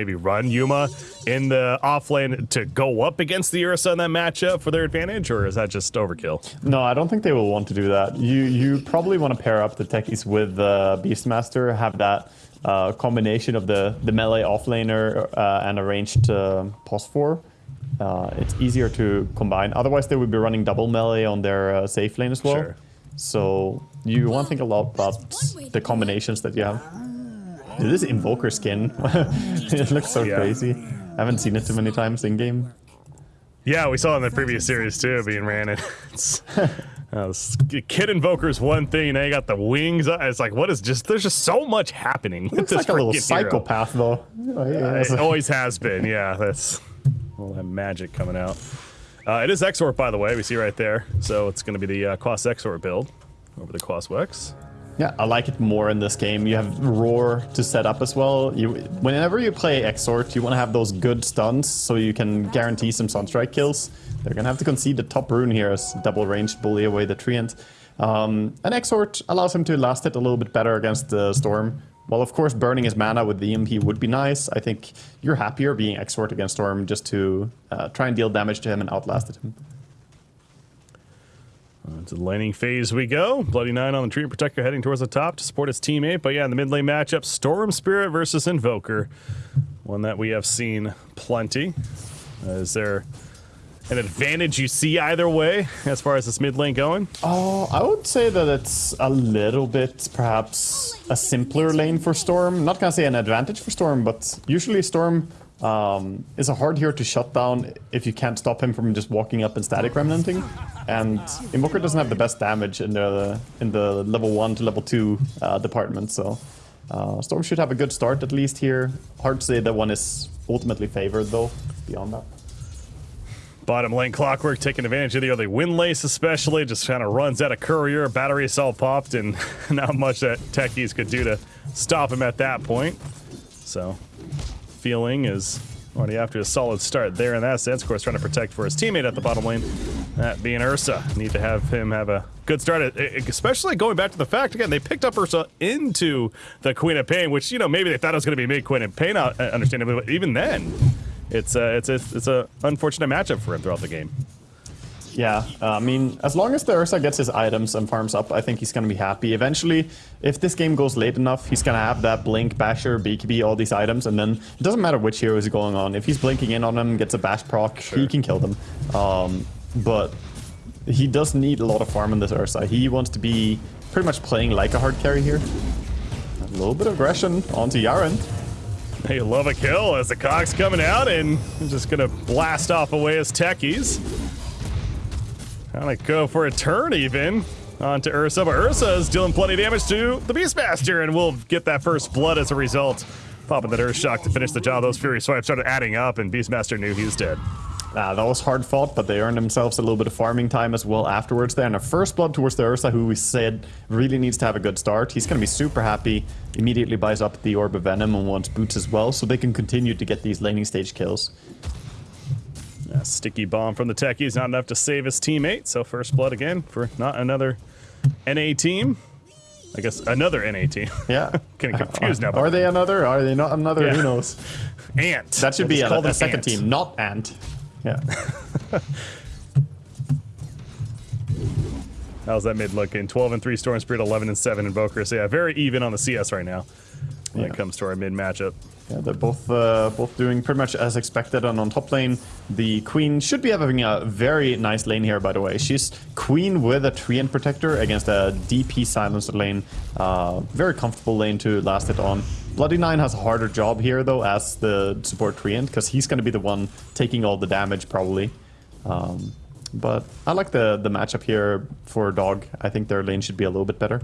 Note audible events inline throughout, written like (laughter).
maybe run Yuma in the off lane to go up against the Ursa in that matchup for their advantage, or is that just overkill? No, I don't think they will want to do that. You you probably want to pair up the techies with the Beastmaster, have that uh, combination of the, the melee offlaner uh, and a ranged uh, POS4. Uh, it's easier to combine. Otherwise, they would be running double melee on their uh, safe lane as well. Sure. So you want to think a lot about the combinations that you have. Dude, this Invoker skin, (laughs) it looks so yeah. crazy. I haven't seen it too many times in game. Yeah, we saw it in the previous series too, being ran. (laughs) It's uh, Kid Invoker's one thing. Now you got the wings. It's like, what is just? There's just so much happening. Looks like a little psychopath, though. Oh, yeah. Uh, it always has been. Yeah, that's all that magic coming out. Uh, it is Exort, by the way. We see right there. So it's going to be the uh, Quas Exort build over the Quas Wex. Yeah, I like it more in this game. You have Roar to set up as well. You, whenever you play Exort, you want to have those good stuns so you can guarantee some Sunstrike kills. They're going to have to concede the top rune here as double ranged bully away the Treant. Um, and Exort allows him to last it a little bit better against the Storm. Well, of course, burning his mana with the EMP would be nice. I think you're happier being Exort against Storm just to uh, try and deal damage to him and outlast him. Uh, to the laning phase we go. Bloody Nine on the Treant Protector heading towards the top to support his teammate. But yeah, in the mid lane matchup, Storm Spirit versus Invoker. One that we have seen plenty. Uh, is there an advantage you see either way as far as this mid lane going? Oh, I would say that it's a little bit perhaps a simpler lane for Storm. Not gonna say an advantage for Storm, but usually Storm um, is a hard hero to shut down if you can't stop him from just walking up and static remnanting. And Invoker doesn't have the best damage in the in the level one to level two uh, department, so uh, Storm should have a good start at least here. Hard to say that one is ultimately favored though. Beyond that. Bottom lane Clockwork taking advantage of the early Windlace especially, just kind of runs out of courier, battery all popped, and (laughs) not much that techies could do to stop him at that point. So, feeling is already after a solid start there in that sense. Of course, trying to protect for his teammate at the bottom lane, that being Ursa. Need to have him have a good start, especially going back to the fact, again, they picked up Ursa into the Queen of Pain, which, you know, maybe they thought it was going to be mid Queen of Pain, uh, understandably, but even then, it's a, it's a, it's a unfortunate matchup for him throughout the game. Yeah, uh, I mean, as long as the Ursa gets his items and farms up, I think he's going to be happy. Eventually, if this game goes late enough, he's going to have that Blink, Basher, BKB, all these items, and then it doesn't matter which hero is going on. If he's blinking in on him, gets a Bash proc, sure. he can kill them. Um, but he does need a lot of farm in this Ursa. He wants to be pretty much playing like a hard carry here. A little bit of aggression onto Yaren. They love a kill as the cogs coming out and just gonna blast off away his techies. Gonna go for a turn even onto Ursa, but Ursa is dealing plenty of damage to the Beastmaster and we'll get that first blood as a result. Popping that Earth Shock to finish the job. Those Fury Swipes started adding up and Beastmaster knew he was dead. Uh, that was hard fought, but they earned themselves a little bit of farming time as well afterwards there. And a first blood towards the Ursa, who we said really needs to have a good start. He's going to be super happy, immediately buys up the Orb of Venom and wants boots as well, so they can continue to get these laning stage kills. A sticky bomb from the techies, not enough to save his teammate. So first blood again for not another NA team. I guess another NA team. (laughs) Yeah. Getting confused now. Are they another? Are they not another? Yeah. Who knows? Ant. That should be a, a second ant. team, not Ant. Yeah. (laughs) How's that mid looking? 12 and 3 Storm Spirit, 11 and 7 Invoker. So yeah, very even on the CS right now when yeah. it comes to our mid matchup. Yeah, they're both uh, both doing pretty much as expected. And on top lane, the Queen should be having a very nice lane here, by the way. She's Queen with a Treant Protector against a DP Silencer lane. Uh, very comfortable lane to last it on. Bloody Nine has a harder job here, though, as the support Treant, because he's going to be the one taking all the damage, probably. Um, but I like the, the matchup here for Dog. I think their lane should be a little bit better.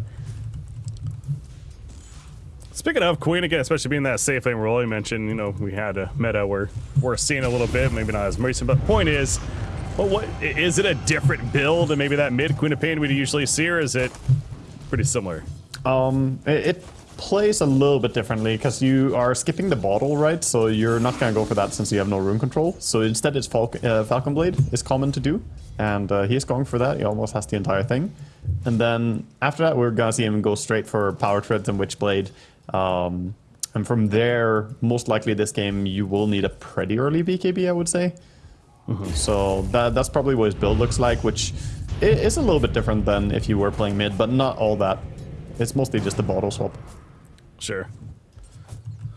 Speaking of Queen again, especially being that safe lane role, you mentioned, you know, we had a meta where we're seeing a little bit, maybe not as recent, but the point is, well, what is it a different build and maybe that mid Queen of Pain we'd usually see, or is it pretty similar? Um, it, plays a little bit differently because you are skipping the bottle, right? So you're not going to go for that since you have no room control. So instead it's Fal uh, Falcon Blade is common to do. And uh, he's going for that. He almost has the entire thing. And then after that, we're going to see him go straight for Power Treads and Witchblade um, And from there, most likely this game, you will need a pretty early BKB, I would say. Mm -hmm. So that, that's probably what his build looks like, which is a little bit different than if you were playing mid, but not all that. It's mostly just a bottle swap. Sure.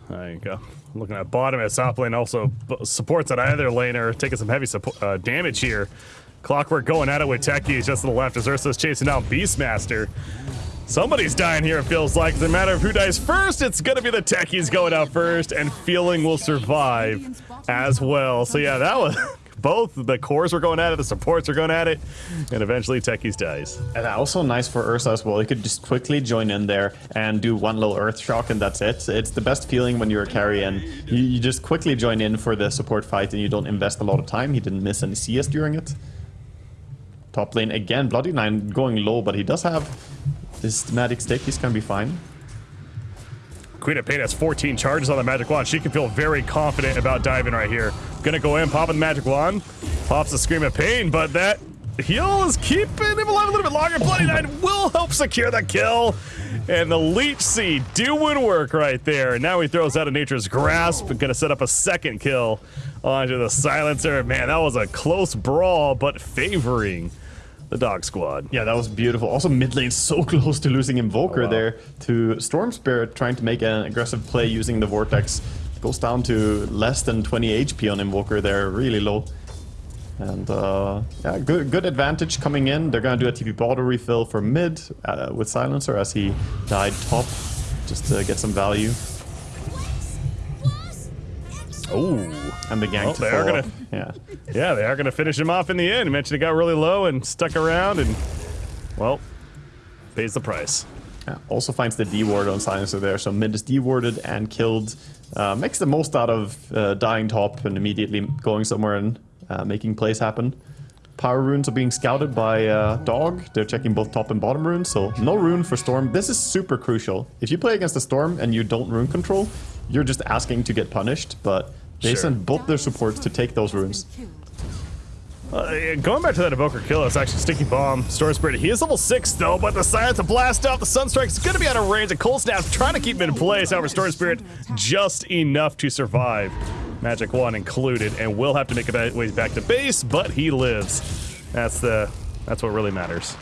There you go. Looking at bottom at top lane also supports that either lane are taking some heavy uh, damage here. Clockwork going at it with Techies just to the left as Ursa's chasing down Beastmaster. Somebody's dying here, it feels like. It's a matter of who dies first. It's gonna be the techies going out first, and Feeling will survive as well. So yeah, that was (laughs) both the cores were going at it, the supports were going at it, and eventually Techies dies. And also nice for Ursa as well. You could just quickly join in there and do one little Earth Shock, and that's it. It's the best feeling when you're a carry, and you, you just quickly join in for the support fight, and you don't invest a lot of time. He didn't miss any CS during it. Top lane again, Bloody Nine going low, but he does have this Magic Stick. is gonna be fine. Queen of Pain has 14 charges on the Magic Wand. She can feel very confident about diving right here. Gonna go in, popping the Magic Wand. Pops the Scream of Pain, but that heal is keeping him alive a little bit longer. Bloody Nine will help secure the kill. And the Leech Seed doing work right there. Now he throws out a Nature's Grasp. Gonna set up a second kill onto the Silencer. Man, that was a close brawl, but favoring the dog squad. Yeah, that was beautiful. Also, mid lane so (laughs) close to losing Invoker oh, wow. there to Storm Spirit trying to make an aggressive play using the Vortex. Goes down to less than 20 HP on Invoker there, really low. And uh, yeah, good good advantage coming in. They're gonna do a TP bottle refill for mid uh, with Silencer as he died top, just to get some value. Oh, and the gang well, they are gonna, (laughs) yeah, yeah, they are gonna finish him off in the end. Mentioned it got really low and stuck around, and well, pays the price. Yeah, also finds the D ward on Silencer there, so mid is D-warded and killed. Uh, makes the most out of uh, dying top and immediately going somewhere and uh, making plays happen. Power runes are being scouted by uh, Dog. They're checking both top and bottom runes, so no rune for Storm. This is super crucial. If you play against the Storm and you don't rune control, you're just asking to get punished, but they sure. send both their supports to take those runes. Uh, going back to that Invoker kill, it's actually Sticky Bomb, Storm Spirit. He is level 6 though, but the Silence to blast off the Sunstrike is going to be out of range. A Cold Snap trying to keep him in place. However, Storm Spirit just enough to survive. Magic Wand included, and will have to make a way back to base, but he lives. That's the that's what really matters.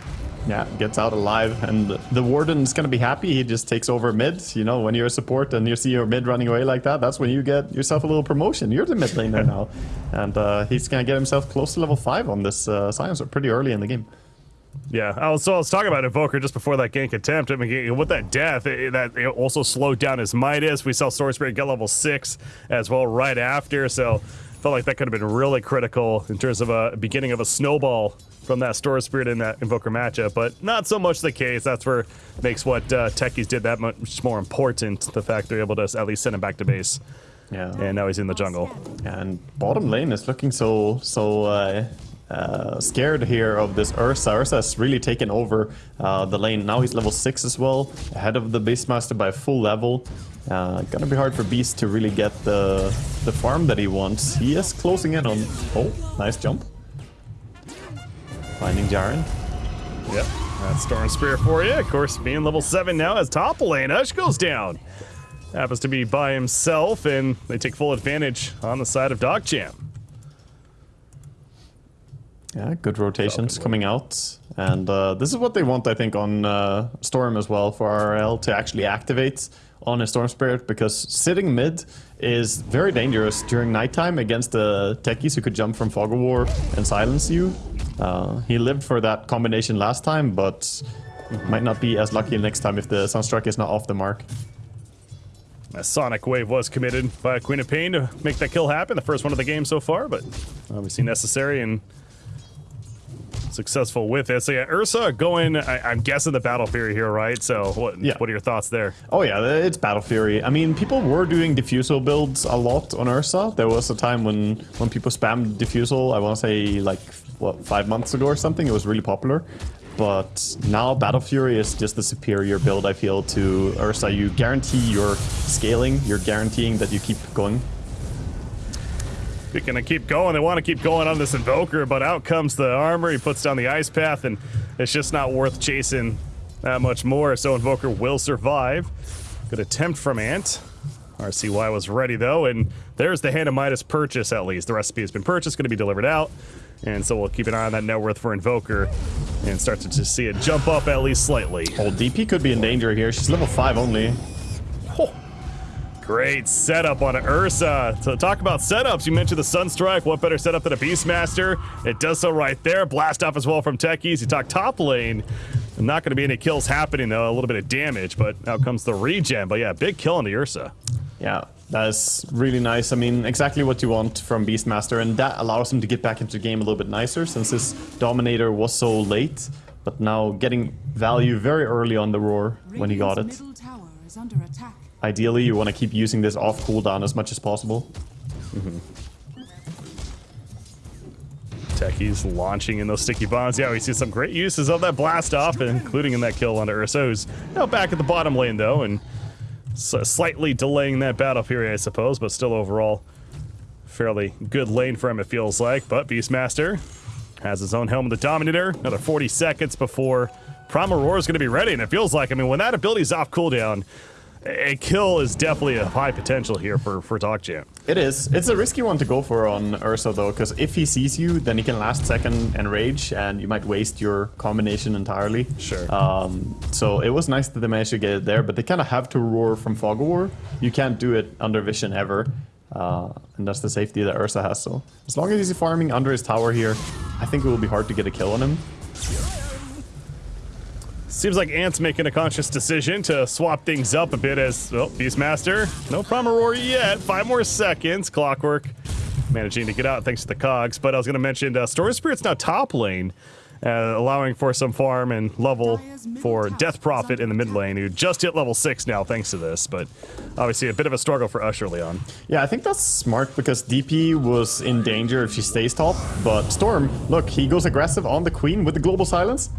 Yeah, gets out alive, and the Warden's gonna be happy. He just takes over mid. You know, when you're a support and you see your mid running away like that, that's when you get yourself a little promotion. You're the mid laner now, (laughs) and uh, he's gonna get himself close to level five on this uh, Silencer pretty early in the game. Yeah, I was, so I was talking about Invoker just before that gank attempt. I mean, with that death, it, that it also slowed down his Midas. We saw Storm Spirit get level 6 as well right after, so felt like that could have been really critical in terms of a beginning of a snowball from that Storm Spirit in that Invoker matchup, but not so much the case. That's where makes what uh, Techies did that much more important, the fact they're able to at least send him back to base. Yeah. And now he's in the jungle. And bottom lane is looking so so uh, uh, scared here of this Ursa. Ursa's really taken over uh, the lane. Now he's level 6 as well, ahead of the Beastmaster by a full level. Uh, gonna be hard for Beast to really get the, the farm that he wants. He is closing in on... Oh, nice jump. Finding Jaren. Yep, that's Storm Spirit for you. Of course, being level 7 now as top lane. Hush goes down. Happens to be by himself, and they take full advantage on the side of Dogchamp. Yeah, good rotations coming out. And uh, this is what they want, I think, on uh, Storm as well, for RL to actually activate on a Storm Spirit, because sitting mid is very dangerous during nighttime against the techies who could jump from Fog of War and silence you. Uh, he lived for that combination last time, but might not be as lucky next time if the Sunstrike is not off the mark. A Sonic Wave was committed by Queen of Pain to make that kill happen, the first one of the game so far, but obviously necessary and successful with it. So yeah, Ursa going, I, am guessing the Battle Fury here, right? So what, yeah. what are your thoughts there? Oh yeah, it's Battle Fury. I mean, people were doing Diffusal builds a lot on Ursa. There was a time when, when people spammed Diffusal, I want to say like, what, five months ago or something, it was really popular. But now Battle Fury is just the superior build, I feel, to Ursa. You guarantee your scaling, you're guaranteeing that you keep going they're gonna keep going. They want to keep going on this Invoker, but out comes the armor. He puts down the Ice Path, and it's just not worth chasing that much more. So Invoker will survive. Good attempt from Ant. RCY was ready though, and there's the Hand of Midas purchase at least. The recipe has been purchased, going to be delivered out. And so we'll keep an eye on that net worth for Invoker and start to just see it jump up at least slightly. Oh, DP could be in danger here. She's level 5 only. Great setup on Ursa. So talk about setups. You mentioned the Sunstrike. What better setup than a Beastmaster? It does so right there. Blast off as well from Techies. You talk top lane. Not going to be any kills happening though. A little bit of damage, but out comes the regen. But yeah, big kill on the Ursa. Yeah, that's really nice. I mean, exactly what you want from Beastmaster, and that allows him to get back into the game a little bit nicer since his Dominator was so late. But now getting value very early on the Roar when he got it. Ideally, you want to keep using this off cooldown as much as possible. Techies launching in those sticky bombs. Yeah, we see some great uses of that blast off, including in that kill on Ursa, who's now back at the bottom lane though, and slightly delaying that Battle Fury, I suppose, but still overall fairly good lane for him, it feels like. But Beastmaster has his own helm of the Dominator. Another 40 seconds before Primal Roar is going to be ready, and it feels like, I mean, when that ability is off cooldown, a kill is definitely a high potential here for, for DogChamp. It is. It's a risky one to go for on Ursa, though, because if he sees you, then he can last second enrage, and you might waste your combination entirely. Sure. Um, so it was nice that they managed to get it there, but they kind of have to roar from Fog War. You can't do it under Vision ever. Uh, and that's the safety that Ursa has, so as long as he's farming under his tower here, I think it will be hard to get a kill on him. Seems like Ant's making a conscious decision to swap things up a bit as, well, Beastmaster, no Primal Roar yet. Five more seconds. Clockwork managing to get out thanks to the cogs. But I was going to mention uh, Storm Spirit's now top lane, uh, allowing for some farm and level for Death Prophet in the mid lane, who just hit level 6 now thanks to this. But obviously a bit of a struggle for Usher Leon. Yeah, I think that's smart because DP was in danger if she stays top. But Storm, look, he goes aggressive on the Queen with the Global Silence.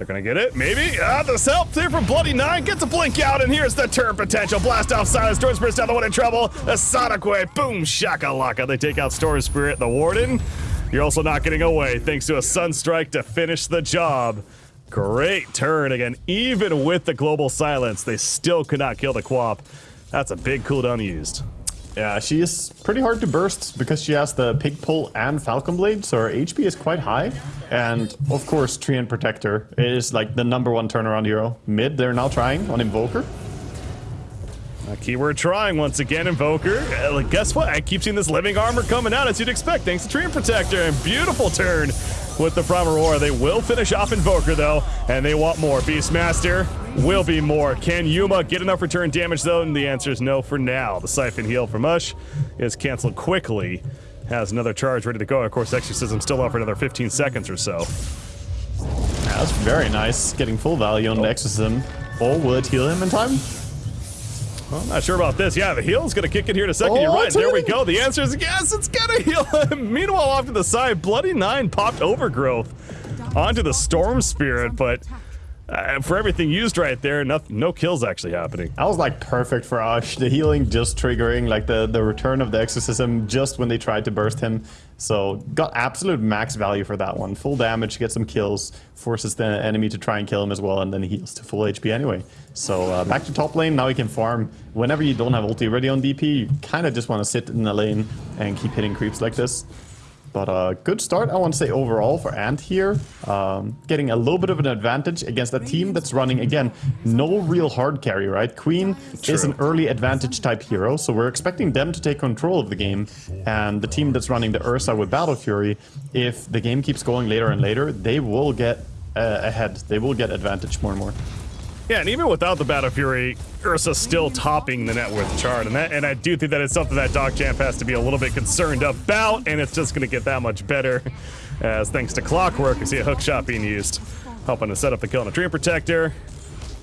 They're gonna get it, maybe. Ah, the help there from Bloody Nine gets a blink out, and here's the turn potential. Blast off Silence, Storm Spirit's down the one in trouble. A Sonic Wave, boom, shakalaka. They take out Storm Spirit, the Warden. You're also not getting away thanks to a Sunstrike to finish the job. Great turn again. Even with the Global Silence, they still could not kill the Quap. That's a big cooldown used. Yeah, she is pretty hard to burst because she has the Pig Pull and Falcon Blade, so her HP is quite high. And of course, Treant Protector is like the number one turnaround hero. Mid, they're now trying on Invoker. Uh, keyword trying once again, Invoker. Uh, like, guess what? I keep seeing this living armor coming out as you'd expect, thanks to Treant Protector. And beautiful turn with the Primal Roar. They will finish off Invoker though, and they want more. Beastmaster will be more. Can Yuma get enough return damage though? And the answer is no for now. The Siphon Heal from Ush is canceled quickly. Has another charge ready to go. Of course, Exorcism still up for another 15 seconds or so. Yeah, that's very nice. Getting full value on oh. Exorcism. Or would heal him in time? Well, I'm not sure about this. Yeah, the heal's gonna kick in here in a second. Oh, You're right. There we go. The answer is yes, it's gonna heal. (laughs) Meanwhile, off to the side, Bloody Nine popped Overgrowth onto the Storm Spirit, but uh, for everything used right there, no, no kills actually happening. That was like perfect for Ash. The healing just triggering, like the, the return of the exorcism just when they tried to burst him. So got absolute max value for that one. Full damage, get some kills, forces the enemy to try and kill him as well, and then he heals to full HP anyway. So uh, back to top lane, now you can farm. Whenever you don't have ulti ready on DP, you kind of just want to sit in the lane and keep hitting creeps like this. But a uh, good start, I want to say, overall for Ant here. Um, getting a little bit of an advantage against a team that's running, again, no real hard carry, right? Queen True. is an early advantage type hero, so we're expecting them to take control of the game. And the team that's running the Ursa with Battle Fury, if the game keeps going later and later, they will get uh, ahead. They will get advantage more and more. Yeah, and even without the Battle Fury, Ursa's still topping the net worth chart, and that, and I do think that it's something that DogChamp has to be a little bit concerned about, and it's just going to get that much better, (laughs) as thanks to Clockwork, you see a hook shot being used, helping to set up the kill on a Treant Protector,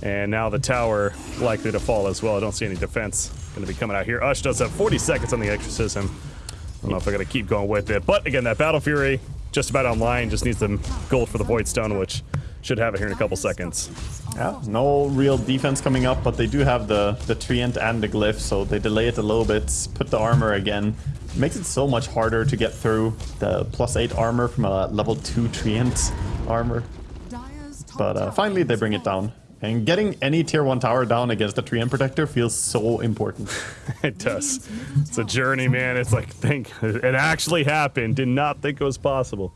and now the tower likely to fall as well. I don't see any defense going to be coming out here. Ush does have 40 seconds on the Exorcism. I don't know if going to keep going with it, but again, that Battle Fury just about online, just needs some gold for the Void Stone, which should have it here in a couple seconds. Yeah, no real defense coming up, but they do have the, the Treant and the Glyph, so they delay it a little bit, put the armor again. Makes it so much harder to get through the plus 8 armor from a level 2 Treant armor. But uh, finally they bring it down. And getting any tier 1 tower down against a Treant Protector feels so important. (laughs) it does. It's a journey, man. It's like, think, it actually happened. Did not think it was possible.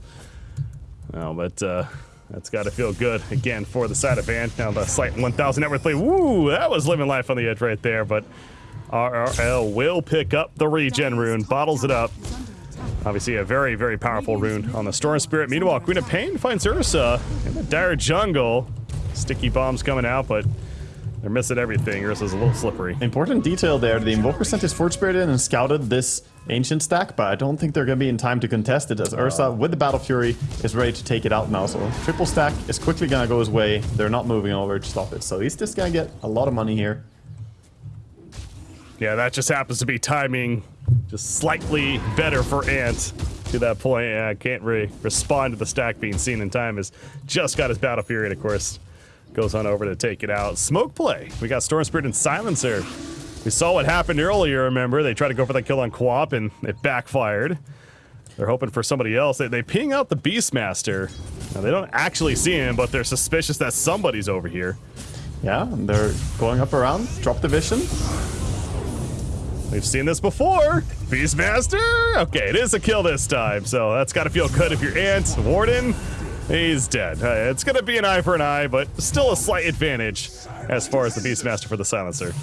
No, but uh, that's got to feel good again for the side of Van. Now the slight 1,000 net worth play. Woo, that was living life on the edge right there. But RRL will pick up the regen rune, bottles it up. Obviously, a very, very powerful rune on the Storm Spirit. Meanwhile, Queen of Pain finds Ursa in the dire jungle. Sticky bombs coming out, but they're missing everything. Ursa's a little slippery. Important detail there. The Invoker sent his Forge Spirit in and scouted this Ancient stack, but I don't think they're going to be in time to contest it as Ursa, oh. with the Battle Fury, is ready to take it out now. So triple stack is quickly going to go his way. They're not moving over to stop it. So he's just going to get a lot of money here. Yeah, that just happens to be timing just slightly better for Ant to that point. Yeah, I can't really respond to the stack being seen in time. Has just got his Battle Fury, and of course, goes on over to take it out. Smoke play. We got Storm Spirit and Silencer. We saw what happened earlier, remember? They tried to go for that kill on Quap and it backfired. They're hoping for somebody else. They, they ping out the Beastmaster. Now, they don't actually see him, but they're suspicious that somebody's over here. Yeah, they're going up around. Drop the vision. We've seen this before. Beastmaster? Okay, it is a kill this time, so that's got to feel good if you're Ant. Warden, he's dead. Uh, it's going to be an eye for an eye, but still a slight advantage as far as the Beastmaster for the Silencer.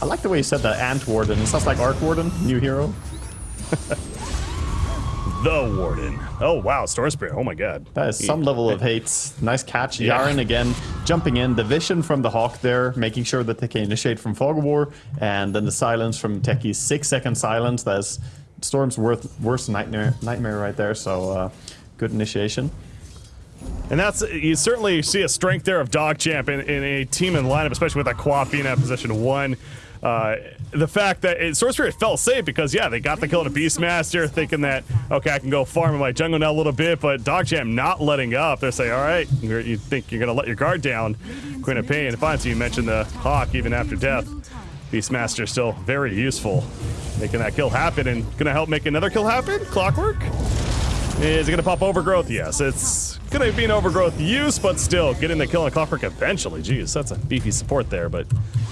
I like the way you said that Ant Warden. It sounds like Arc Warden, new hero. (laughs) the Warden. Oh wow, Storm Spirit. Oh my god. That is some level of hate. Nice catch. Yeah. Yaren again jumping in. The vision from the Hawk there, making sure that they can initiate from Fog War, and then the silence from Techie's six second silence. That's Storm's worth, worst nightmare nightmare right there. So uh, good initiation. And that's, you certainly see a strength there of Dog Champ in, in a team in lineup, especially with that Quap being at position one. Uh, the fact that it, Storm Spirit felt safe because, yeah, they got the kill a Beastmaster, thinking that, okay, I can go farm in my jungle now a little bit, but Dog Champ not letting up. They're saying, all right, you think you're going to let your guard down. Queen of Pain, fine, so you mentioned the Hawk even after death. Beastmaster still very useful, making that kill happen and going to help make another kill happen. Clockwork? Is it going to pop Overgrowth? Yes, it's going to be an Overgrowth use, but still, getting the kill on Clockwork eventually. Jeez, that's a beefy support there, but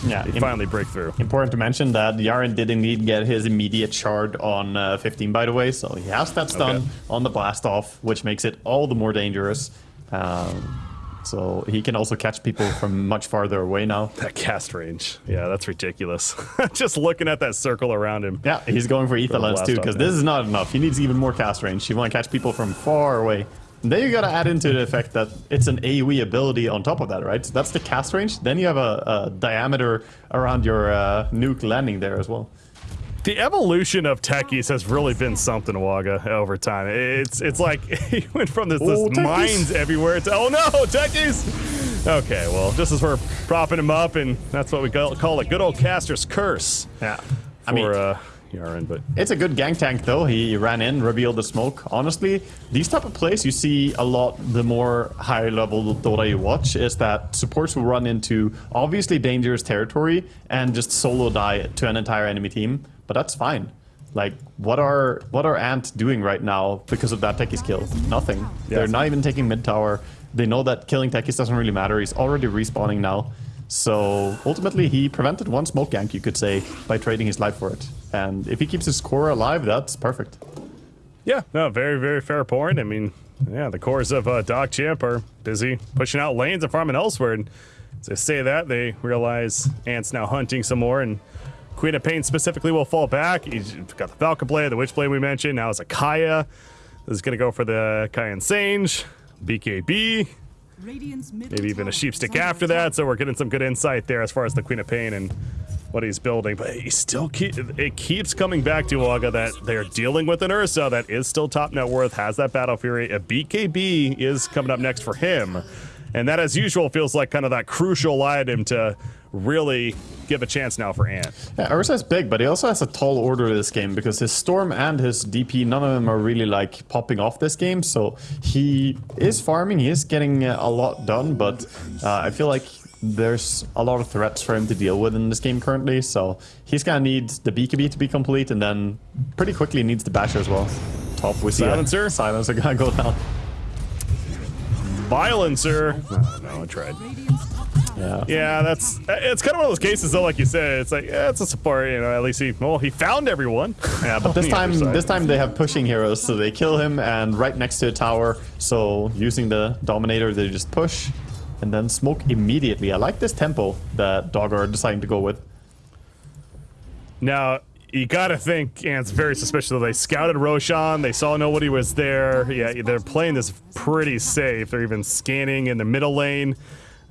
yeah, they finally break through. Important to mention that Yaren did indeed get his immediate shard on uh, 15, by the way, so he has that stun okay. on the blast off, which makes it all the more dangerous. Um, so he can also catch people from much farther away now. That cast range. Yeah, that's ridiculous. (laughs) Just looking at that circle around him. Yeah, he's going for Aether Lens too, because this is not enough. He needs even more cast range. You want to catch people from far away. And then you gotta add into the effect that it's an AoE ability on top of that, right? So that's the cast range. Then you have a, a diameter around your uh, nuke landing there as well. The evolution of techies has really been something, Waga, over time. It's it's like (laughs) he went from this, this oh, mines everywhere to oh no, techies. Okay, well, just as we're propping him up, and that's what we call, call a good old caster's curse. Yeah, for, I mean. Uh, Yaren, but it's a good gang tank though. He ran in, revealed the smoke. Honestly, these type of plays you see a lot. The more high level Dota you watch is that supports will run into obviously dangerous territory and just solo die to an entire enemy team but that's fine. Like, what are what are Ant doing right now because of that Techie's kill? Nothing. Yeah. They're not even taking mid tower. They know that killing Techies doesn't really matter. He's already respawning now. So ultimately, he prevented one smoke gank, you could say, by trading his life for it. And if he keeps his core alive, that's perfect. Yeah, no, very, very fair point. I mean, yeah, the cores of uh, Dog Champ are busy pushing out lanes and farming elsewhere. And as they say that, they realize Ant's now hunting some more and Queen of Pain specifically will fall back. He's got the Falcon Blade, the Witch Blade we mentioned. Now it's a Kaya. This is going to go for the Kaya and Sange. BKB. Maybe even a Sheepstick after that. So we're getting some good insight there as far as the Queen of Pain and what he's building. But he still keep, it keeps coming back to Waga that they're dealing with an Ursa that is still top net worth, has that Battle Fury. A BKB is coming up next for him. And that, as usual, feels like kind of that crucial item to really give a chance now for Ant. Yeah, Ursa's big, but he also has a tall order this game because his Storm and his DP, none of them are really like popping off this game. So he is farming, he is getting a lot done, but uh, I feel like there's a lot of threats for him to deal with in this game currently. So he's gonna need the BKB to be complete and then pretty quickly needs the Basher as well. Top with Silencer. Silencer gonna go down. Violencer. Oh, no, I tried. Yeah. Yeah, that's it's kind of one of those cases though, like you said. It's like yeah, it's a support. You know, at least he well he found everyone. Yeah, but this time this time they have pushing heroes, so they kill him and right next to a tower. So using the Dominator, they just push and then smoke immediately. I like this tempo that Dog are deciding to go with. Now you gotta think, and it's very suspicious they scouted Roshan. They saw nobody was there. Yeah, they're playing this pretty safe. They're even scanning in the middle lane.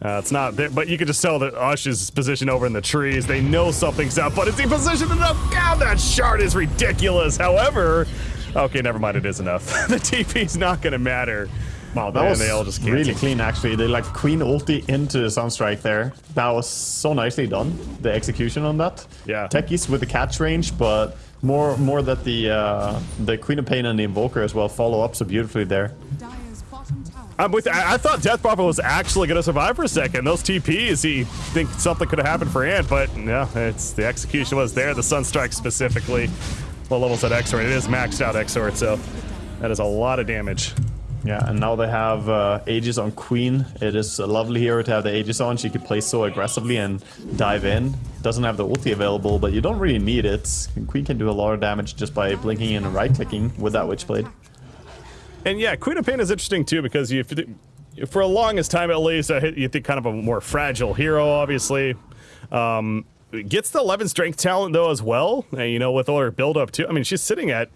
Uh, it's not there, but you can just tell that Ush is positioned over in the trees. They know something's up, but is he positioned enough? God, that shard is ridiculous. However, okay, never mind, it is enough. (laughs) the TP's not gonna matter. Wow, that And was they all just really clean actually. They like Queen ulti into the Sunstrike there. That was so nicely done, the execution on that. Yeah. Techies with the catch range, but more more that the uh, the Queen of Pain and the Invoker as well follow up so beautifully there. I'm with. I, I thought Death Prophet was actually going to survive for a second. Those TPs, he think something could have happened for Ant, but no, it's the execution was there. The Sun Sunstrike specifically. What level's that Exort? It is maxed out Exort, so that is a lot of damage. Yeah, and now they have uh, Aegis on Queen. It is a lovely hero to have the Aegis on. She could play so aggressively and dive in. Doesn't have the ulti available, but you don't really need it. Queen can do a lot of damage just by blinking in and right-clicking with that Witchblade. And yeah, Queen of Pain is interesting too because you, for a longest time at least, you think kind of a more fragile hero, obviously. Um, gets the 11 strength talent though as well, and you know with all her build up too. I mean, she's sitting at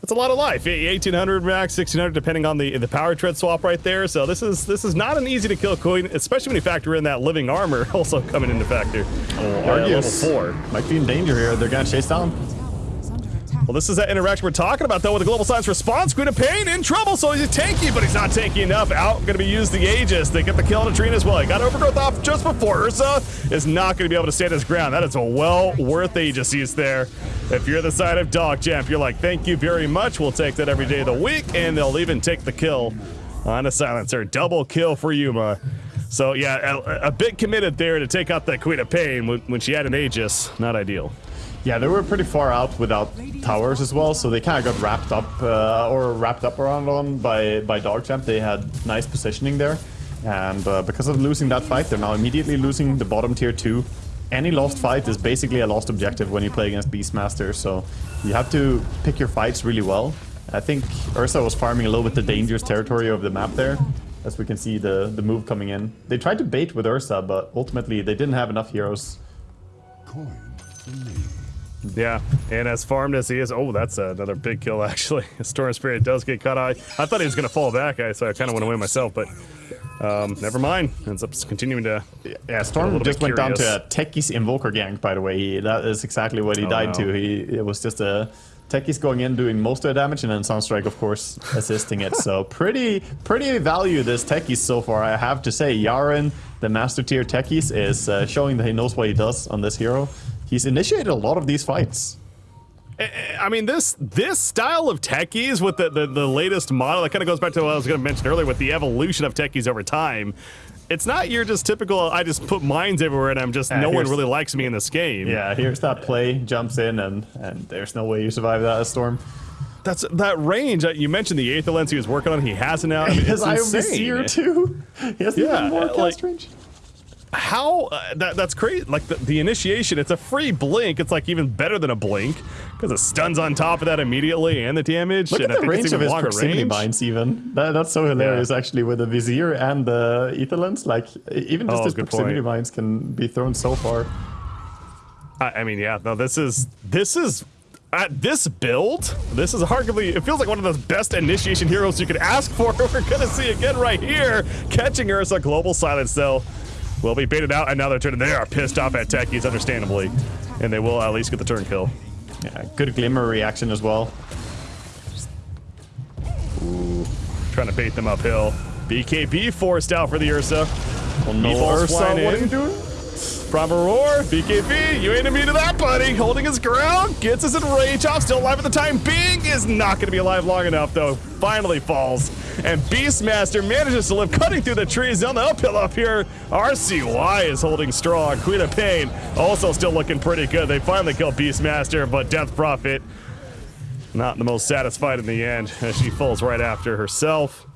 that's a lot of life. 1800 max, 1600 depending on the the power tread swap right there. So this is this is not an easy to kill queen, especially when you factor in that living armor (laughs) also coming into factor. Oh, Uh, level Argus four. might be in danger here. They're gonna chase down. Well, this is that interaction we're talking about, though, with the Global Silence response. Queen of Pain in trouble, so he's tanky, but he's not tanky enough. Out, going to be used the Aegis. They get the kill on a Treant as well. He got Overgrowth off just before. Ursa is not going to be able to stand his ground. That is a well worth Aegis use there. If you're the side of Dog Champ, you're like, thank you very much. We'll take that every day of the week, and they'll even take the kill on a silencer. Double kill for Yuma. So, yeah, a, a bit committed there to take out that Queen of Pain when, when she had an Aegis. Not ideal. Yeah, they were pretty far out without towers as well, so they kind of got wrapped up uh, or wrapped up around on by by Dogchamp. They had nice positioning there, and uh, because of losing that fight, they're now immediately losing the bottom tier two. Any lost fight is basically a lost objective when you play against Beastmaster, so you have to pick your fights really well. I think Ursa was farming a little bit the dangerous territory of the map there, as we can see the the move coming in. They tried to bait with Ursa, but ultimately they didn't have enough heroes. Yeah, and as farmed as he is, oh, that's another big kill (laughs) actually. Storm Spirit does get cut. I, I thought he was gonna fall back, I- so I kind of went away myself, but um, never mind. Ends up continuing to. Yeah, Storm just went down to Techies Invoker gank, by the way. He, that is exactly what he Oh, died no. to. He It was just a Techies going in, doing most of the damage, and then Sunstrike, of course, assisting it. So (laughs) pretty pretty value this Techies so far, I have to say. Yaren, the Master Tier Techies, is uh, showing that he knows what he does on this hero. He's initiated a lot of these fights. I mean, this this style of techies with the, the, the latest model, that kind of goes back to what I was going to mention earlier with the evolution of techies over time. It's not your just typical, I just put mines everywhere and I'm just, Uh, no one really likes me in this game. Yeah, here's that play, jumps in, and, and there's no way you survive that Storm. That's that range. uh, You mentioned the Aether Lens he was working on. He has it now. I mean, (laughs) His it's IOB insane. Seer too. He has Yeah, even more like- cast range. How uh, that that's crazy like the, the initiation it's a free blink it's like even better than a blink because it stuns on top of that immediately and the damage Look and at the range of his proximity range. binds even. That, that's so hilarious actually with the Vizier and the Aether Lens. Like even just Oh, his proximity point. binds can be thrown so far. I, I mean yeah no this is this is at this build this is arguably it feels like one of the best initiation heroes you could ask for (laughs) we're gonna see again right here catching Ursa global silence though will be baited out and now they're turning they are pissed off at techies understandably and they will at least get the turn kill Yeah, good glimmer reaction as well. Ooh. trying to bait them uphill BKB forced out for the Ursa Oh no, Ursa, what are you doing? Bravo Roar, BKB, you ain't immune to that, buddy. Holding his ground, gets us in rage off, still alive at the time. Bing is not going to be alive long enough, though. Finally falls. And Beastmaster manages to live, cutting through the trees down the uphill up here. RCY is holding strong. Queen of Pain also still looking pretty good. They finally kill Beastmaster, but Death Prophet not the most satisfied in the end as she falls right after herself.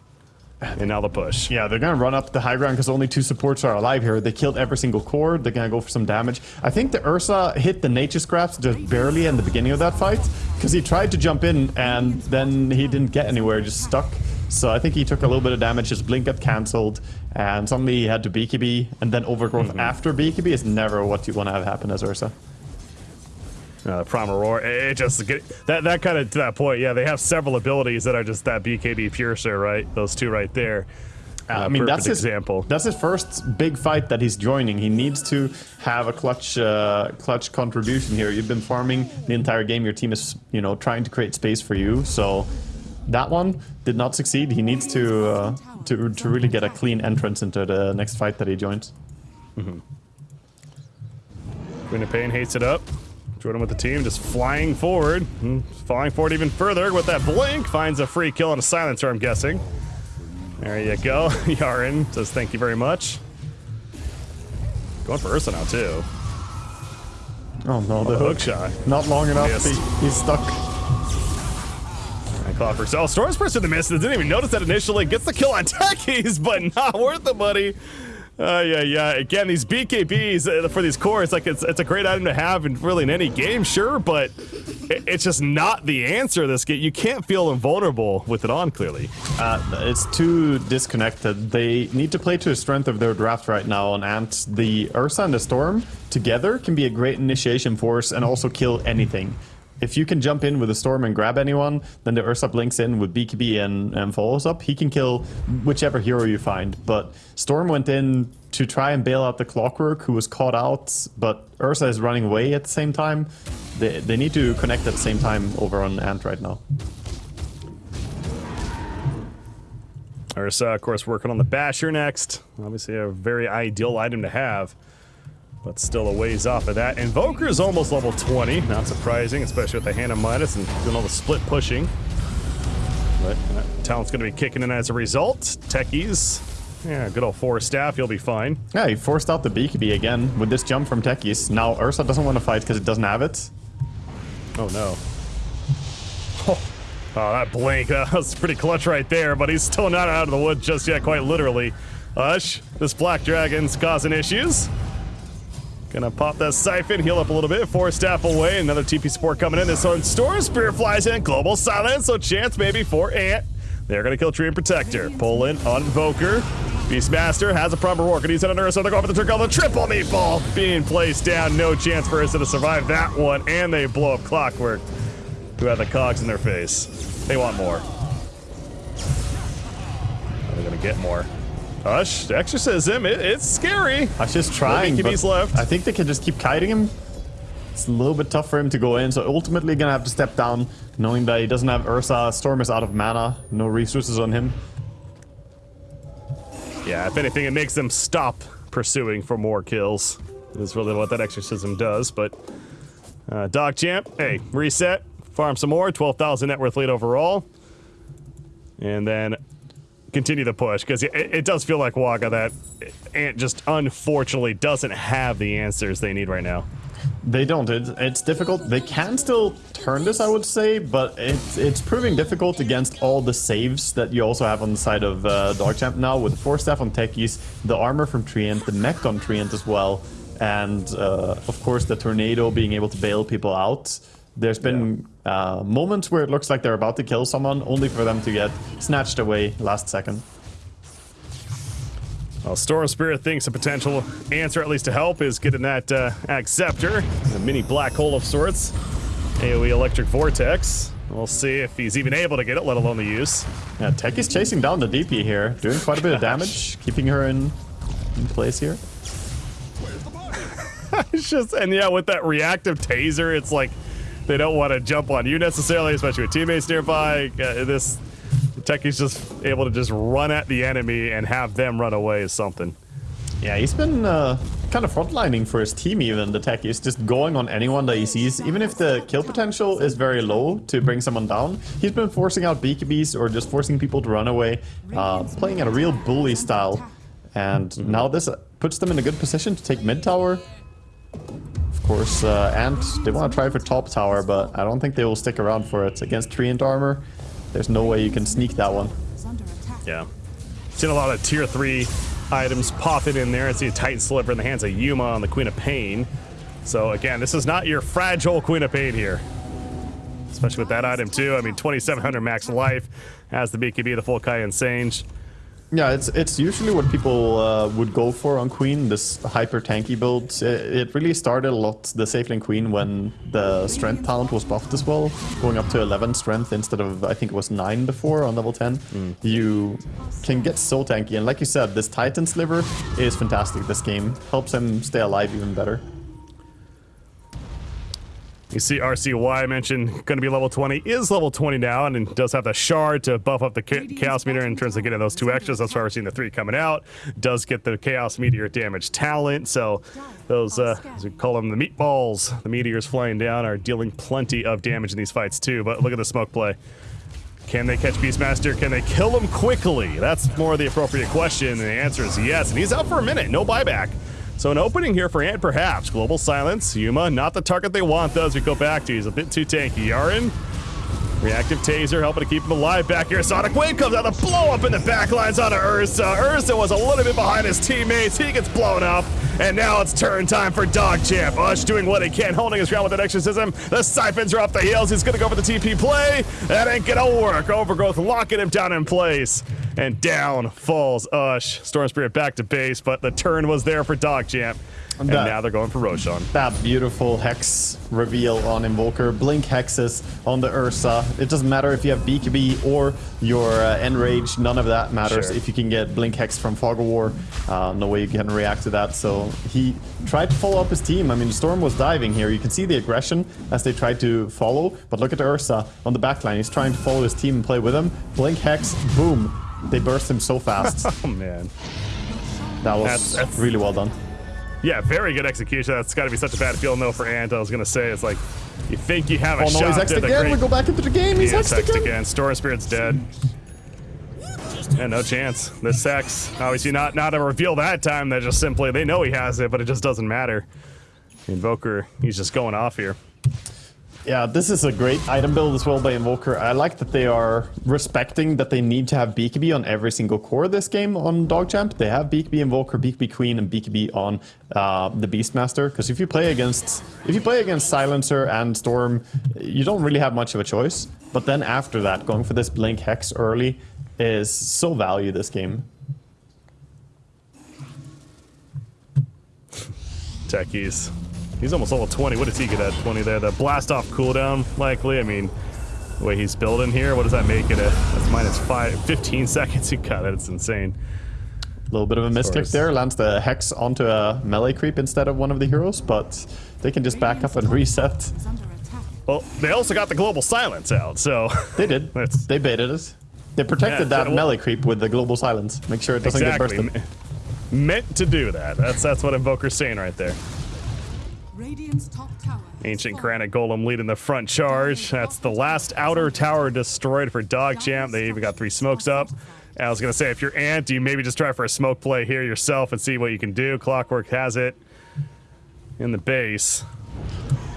And now the push. Yeah, they're gonna run up the high ground because only two supports are alive here. They killed every single core. They're gonna go for some damage. I think the Ursa hit the Nature's Grasp just barely in the beginning of that fight because he tried to jump in and then he didn't get anywhere, just stuck. So I think he took a little bit of damage. His blink got cancelled, and suddenly he had to BKB, and then overgrowth mm-hmm. after BKB is never what you want to have happen as Ursa. Uh, Primal Roar, it, it just get that that kind of to that point. Yeah, they have several abilities that are just that BKB Piercer, right? Those two right there. Uh, I mean, that's his example. That's his first big fight that he's joining. He needs to have a clutch, uh, clutch contribution here. You've been farming the entire game. Your team is, you know, trying to create space for you. So that one did not succeed. He needs to uh, to to really get a clean entrance into the next fight that he joins. Queen of Pain hates it up. Jordan with the team just flying forward. Hmm, Flying forward even further with that blink. Finds a free kill and a silencer, I'm guessing. There you go. (laughs) Yarin says thank you very much. Going for Ursa now, too. Oh no, the The hook hook shot. not long enough. He, he's stuck. And Clockwork. Oh, Storm's person the miss. Didn't even notice that initially. Gets the kill on Techies, but (laughs) not worth the money. Uh, yeah, yeah. Again, these BKBs uh, for these cores, like it's it's a great item to have in really in any game, sure, but it, it's just not the answer. This game, you can't feel invulnerable with it on. Clearly, Uh, it's too disconnected. They need to play to the strength of their draft right now, and Ant, the Ursa and the Storm together can be a great initiation force and also kill anything. If you can jump in with the Storm and grab anyone, then the Ursa blinks in with BKB and, and follows up. He can kill whichever hero you find. But Storm went in to try and bail out the Clockwork, who was caught out, but Ursa is running away at the same time. They, they need to connect at the same time over on Ant right now. Ursa, of course, working on the Basher next. Obviously, a very ideal item to have, but still a ways off of that. Invoker is almost level 20. Not surprising, especially with the Hand of Midas and doing all the split pushing. But uh, talent's going to be kicking in as a result. Techies, yeah, good old Force Staff. He'll be fine. Yeah, he forced out the BKB again with this jump from Techies. Now Ursa doesn't want to fight because it doesn't have it. Oh no. Oh, oh, that blink. (laughs) That was pretty clutch right there, but he's still not out of the wood just yet, quite literally. Hush, this Black Dragon's causing issues. Gonna pop that siphon, heal up a little bit, Force Staff away, another TP support coming in. This one, Storm Spirit flies in, global silence, so chance maybe for Ant. They're gonna kill Treant Protector. Pull in on Invoker. Beastmaster has a proper roar. Can use it on Ursa. They're going for the the triple meatball. Being placed down. No chance for Ursa to survive that one. And they blow up Clockwork, who had the cogs in their face. They want more. They're gonna get more? Hush, exorcism. It, it's scary. I was just trying, No but left. I think they can just keep kiting him. It's a little bit tough for him to go in, so ultimately gonna have to step down, knowing that he doesn't have Ursa. Storm is out of mana, no resources on him. Yeah, if anything, it makes them stop pursuing for more kills. Is really what that exorcism does. But uh, Dog Champ, hey, reset, farm some more, 12,000 net worth lead overall, and then continue the push because it, it does feel like Waga that Ant just unfortunately doesn't have the answers they need right now. They don't. It, it's difficult. They can still turn this, I would say, but it's it's proving difficult against all the saves that you also have on the side of uh, Dogchamp now with the Force Staff on Techies, the armor from Treant, the mech on Treant as well, and uh, of course the tornado being able to bail people out. There's been uh, moments where it looks like they're about to kill someone, only for them to get snatched away last second. Well, Storm Spirit thinks a potential answer, at least to help, is getting that uh, a Scepter, a mini black hole of sorts. AoE Electric Vortex. We'll see if he's even able to get it, let alone the use. Yeah, Techies chasing down the DP here, doing quite a bit of damage, (laughs) keeping her in, in place here. (laughs) It's just, and yeah, with that reactive taser, it's like they don't want to jump on you necessarily, especially with teammates nearby. Uh, this Techie's just able to just run at the enemy and have them run away is something. Yeah, he's been uh, kind of frontlining for his team even, the tech. Just going on anyone that he sees. Even if the kill potential is very low to bring someone down, he's been forcing out BKBs or just forcing people to run away, uh, playing at a real bully style. And now this puts them in a good position to take mid tower. Course, uh, and they want to try for top tower, but I don't think they will stick around for it. Against Treant armor, there's no way you can sneak that one. Yeah. Seen a lot of tier three items popping in there. I see a Titan Sliver in the hands of Yuma on the Queen of Pain. So again, this is not your fragile Queen of Pain here. Especially with that item too. I mean, 2,700 max life has the BKB, the full Kai and Sange. Yeah, it's it's usually what people uh, would go for on Queen, this hyper tanky build. It, it really started a lot, the safe lane Queen, when the strength talent was buffed as well, going up to 11 strength instead of, I think it was 9 before on level 10. You can get so tanky, and like you said, this Titan Sliver is fantastic this game. Helps him stay alive even better. You see RCY mentioned going to be level 20, is level 20 now, and does have the shard to buff up the cha Chaos Meteor in terms of getting those two extras. That's why we're seeing the three coming out. Does get the Chaos Meteor damage talent, so those, uh, as we call them, the meatballs, the meteors flying down, are dealing plenty of damage in these fights too. But look at the smoke play. Can they catch Beastmaster? Can they kill him quickly? That's more the appropriate question, and the answer is yes. And he's out for a minute, no buyback. So an opening here for Ant, perhaps. Global Silence, Yuma, not the target they want, though, as we go back to. He's a bit too tanky. Yaren, reactive taser, helping to keep him alive back here. Sonic Wave comes out, the blow up in the backlines onto Ursa. Ursa was a little bit behind his teammates. He gets blown up. And now it's turn time for Dog Champ. Ush doing what he can, holding his ground with an exorcism. The Siphons are off the heels. He's gonna go for the TP play. That ain't gonna work. Overgrowth locking him down in place. And down falls Ush. Storm Spirit back to base, but the turn was there for Dog Champ. And That- now they're going for Roshan. That beautiful Hex reveal on Invoker. Blink Hexes on the Ursa. It doesn't matter if you have BKB or your uh, Enrage. None of that matters Sure. if you can get Blink Hex from Fog of War. Uh, no way you can react to that. So he tried to follow up his team. I mean, Storm was diving here. You can see the aggression as they tried to follow. But look at the Ursa on the backline. He's trying to follow his team and play with him. Blink Hex, boom. They burst him so fast. (laughs) Oh, man. That was That's- that's- really well done. Yeah, very good execution. That's got to be such a bad feeling, though, for Ant. I was going to say, it's like, you think you have a Oh no, shot he's to hexed the again. great... We go back into the game. He's Yeah, hexed text again. again. Storm Spirit's dead. Yeah, no chance. This hex, obviously not not a reveal that time. That just simply they know he has it, but it just doesn't matter. Invoker, he's just going off here. Yeah, this is a great item build as well by Invoker. I like that they are respecting that they need to have BKB on every single core this game on Dogchamp. They have BKB Invoker, BKB Queen, and BKB on uh, the Beastmaster. Because if you play against if you play against Silencer and Storm, you don't really have much of a choice. But then after that, going for this Blink Hex early is so value this game. Techies. He's almost level 20. What does he get at 20 there? The blast off cooldown, likely. I mean, the way he's building here, what does that make it? A, that's minus five, 15 (laughs) seconds. You got it. It's insane. A little bit of a misclick there. Lands the Hex onto a melee creep instead of one of the heroes, but they can just back up and reset. Is. Well, they also got the global silence out, so (laughs) They did. They baited us. They protected Yeah, that well- melee creep with the global silence. Make sure it doesn't exactly get bursted. Me- meant to do that. That's that's what Invoker's saying right there. Ancient. Granite Golem leading the front charge. That's the last outer tower destroyed for Dog Champ. They even got three smokes up. And I was gonna say, if you're Ant, you maybe just try for a smoke play here yourself and see what you can do. Clockwork has it in the base,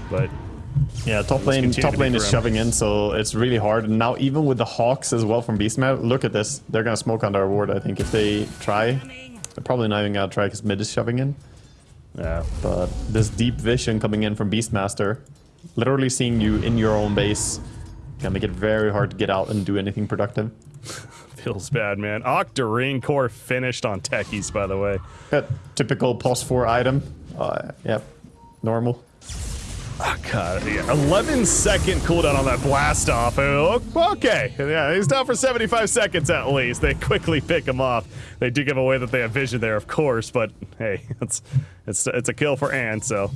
but Yeah, top lane, continue top to lane is shoving in, so it's really hard. And now even with the Hawks as well from Beastman, look at this. They're gonna smoke on their ward, I think, if they try. They're probably not even gonna try because mid is shoving in. Yeah, But this deep vision coming in from Beastmaster, literally seeing you in your own base, can make it very hard to get out and do anything productive. (laughs) feels bad, man. Octarine core finished on Techies, by the way. Yeah, typical pos 4 item. Uh, yep, normal. Oh, God, yeah. 11 second cooldown on that blast off. Oh, Okay, yeah, he's down for 75 seconds at least. They quickly pick him off. They do give away that they have vision there, of course, but hey, (laughs) it's it's it's a kill for Ant, so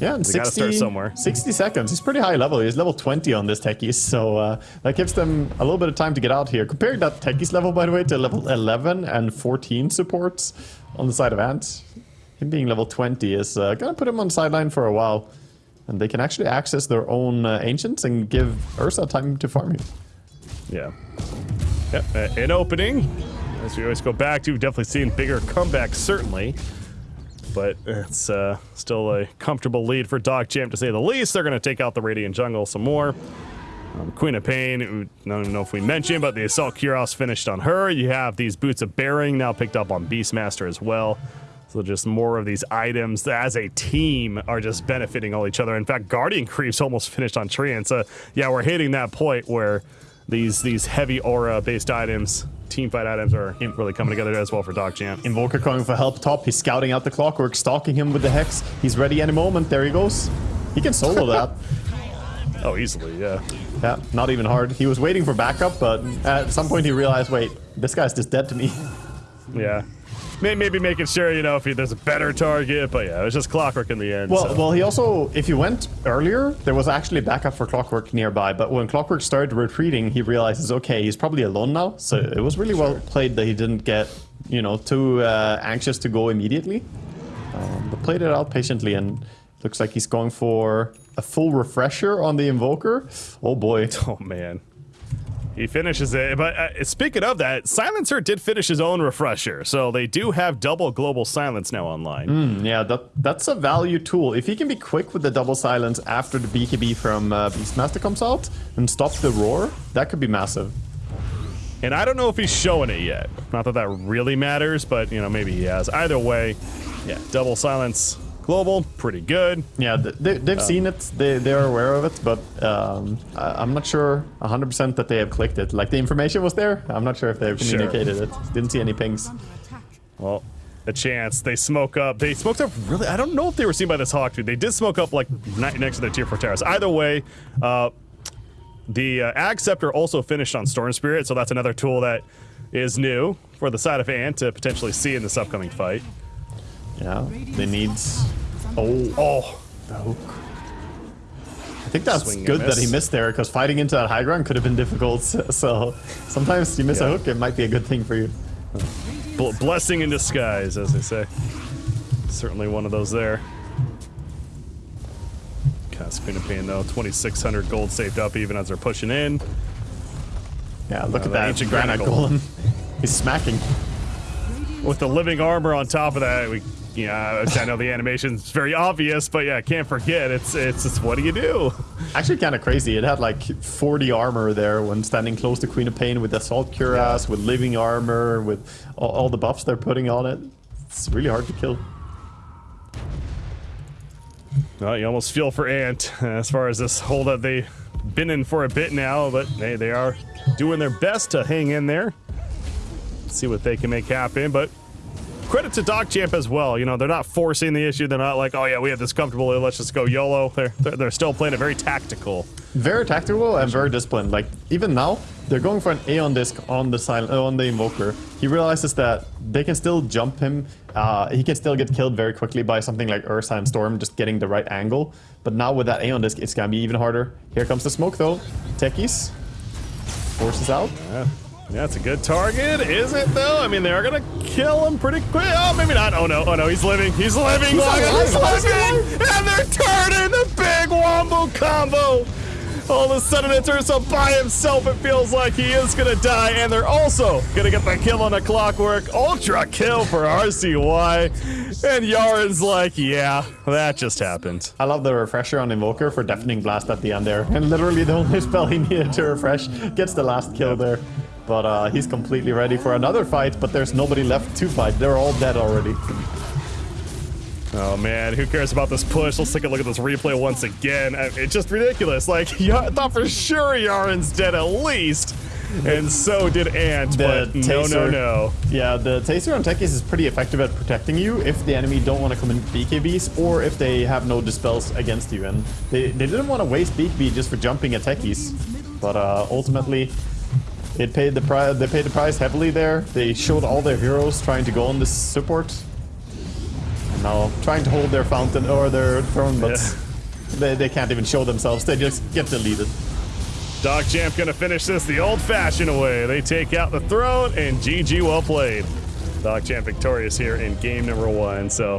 Yeah, and They gotta 60, start somewhere. 60 seconds. He's pretty high level. He's level 20 on this Techies, so uh, that gives them a little bit of time to get out here. Comparing that Techies level, by the way, to level 11 and 14 supports on the side of Ant, him being level 20 is uh, gonna put him on sideline for a while. And they can actually access their own uh, ancients and give Ursa time to farm here. yeah. Yep, uh, an opening. As we always go back to, we've definitely seen bigger comebacks, certainly. But it's uh, still a comfortable lead for Dog Champ, to say the least. They're going to take out the Radiant Jungle some more. Um, Queen of Pain, I don't even know if we mentioned, but the Assault Cuirass finished on her. You have these Boots of Bearing now picked up on Beastmaster as well. So just more of these items that as a team are just benefiting all each other. In fact, Guardian Greaves almost finished on Treant. So yeah, we're hitting that point where these these heavy aura based items, team fight items are really coming together as well for Dog Champ. Invoker coming for help top. He's scouting out the clockwork, stalking him with the hex. He's ready any moment. There he goes. He can solo (laughs) that. Oh, easily, yeah. Yeah, not even hard. He was waiting for backup, but at some point he realized, wait, this guy's just dead to me. Yeah. May- Maybe making sure, you know, if there's a better target, but yeah, it was just clockwork in the end. Well, so. well, he also, if you went earlier, there was actually backup for Clockwork nearby. But when Clockwork started retreating, he realizes, okay, he's probably alone now. So it was really well played that he didn't get, you know, too uh, anxious to go immediately. Um, but played it out patiently, and looks like he's going for a full refresher on the Invoker. Oh boy. (laughs) Oh man. He finishes it, but uh, speaking of that, Silencer did finish his own refresher, so they do have double global silence now online. Hmm, yeah, that that's a value tool. If he can be quick with the double silence after the BKB from uh, Beastmaster comes out and stop the roar, that could be massive. And I don't know if he's showing it yet. Not that that really matters, but you know maybe he has. Either way, yeah, double silence global, pretty good. Yeah, they, they've seen it. They they are aware of it, but um, I, I'm not sure 100% that they have clicked it. Like the information was there. I'm not sure if they have Sure. communicated it. Didn't see any pings. Well, a chance. They smoke up. They smoked up really. I don't know if they were seen by this hawk dude. They did smoke up like next to the tier four towers. Either way, uh, the uh, Ag Scepter also finished on Storm Spirit, so that's another tool that is new for the side of Ant to potentially see in this upcoming fight. Yeah, they need. Oh, Oh, the hook. I think that's Swing good that he missed there because fighting into that high ground could have been difficult. (laughs) So sometimes you miss a hook, it might be a good thing for you. bl- blessing in disguise, as they say. Certainly one of those there. Cast Queen of Pain though, 2,600 gold saved up even as they're pushing in. Yeah, look Uh, at that ancient granite granite golem. (laughs) He's smacking. With the living armor on top of that, we, yeah, I know the animation's very obvious, but yeah, can't forget, it's, it's, it's what do you do? Actually, kind of crazy. It had like 40 armor there when standing close to Queen of Pain with Assault Cuirass, with living armor, with all, all the buffs they're putting on it. It's really hard to kill. Well, you almost feel for Ant as far as this hold that they've been in for a bit now, but they, they are doing their best to hang in there. See what they can make happen, but credit to Dog Champ as well. You know, they're not forcing the issue. They're not like, oh yeah, we have this comfortable, let's just go YOLO. They're, they're, they're still playing it very tactical. Very tactical and very disciplined. Like even now, they're going for an Aeon disc on the silent uh, on the Invoker. He realizes that they can still jump him. Uh, he can still get killed very quickly by something like Ursa and Storm, just getting the right angle. But now with that Aeon disc, it's gonna be even harder. Here comes the smoke though. Techies forces out. Yeah. Yeah, it's a good target, is it though? I mean, they are gonna kill him pretty quick. Oh, maybe not. Oh no, oh no, he's living. He's living. He's oh, alive. He's living. And they're turning the big wombo combo. All of a sudden, it's Ursa by himself. It feels like he is gonna die, and they're also gonna get the kill on the clockwork. Ultra kill for RCY. And Yaren's like, yeah, that just happened. I love the refresher on Invoker for Deafening Blast at the end there. And literally the only spell he needed to refresh gets the last kill there. But uh, he's completely ready for another fight, but there's nobody left to fight. They're all dead already. Oh man, who cares about this push? Let's take a look at this replay once again. Uh, It's just ridiculous. Like, (laughs) I thought for sure Yaren's dead at least. And so did Ant, The but no, no, no. Yeah, the Taser on Techies is pretty effective at protecting you if the enemy don't want to come in BKBs or if they have no dispels against you. And they, they didn't want to waste BKB just for jumping at Techies. But uh, ultimately, it paid the price. They paid the price heavily there. They showed all their heroes trying to go on this support. And now trying to hold their fountain or their throne, but Yeah. they, they can't even show themselves. They just get deleted. Dog Champ gonna finish this the old-fashioned way. They take out the throne, and GG well played. Dog Champ victorious here in game number one. So